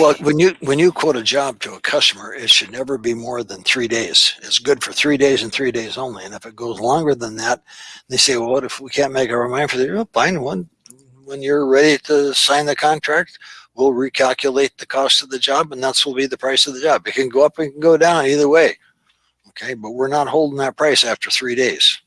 Well, when you, when you quote a job to a customer, it should never be more than three days. It's good for three days and three days only. And if it goes longer than that, they say, well, what if we can't make our mind for the, oh, fine, one? when you're ready to sign the contract, we'll recalculate the cost of the job and that's will be the price of the job. It can go up, it can go down either way. Okay, but we're not holding that price after three days.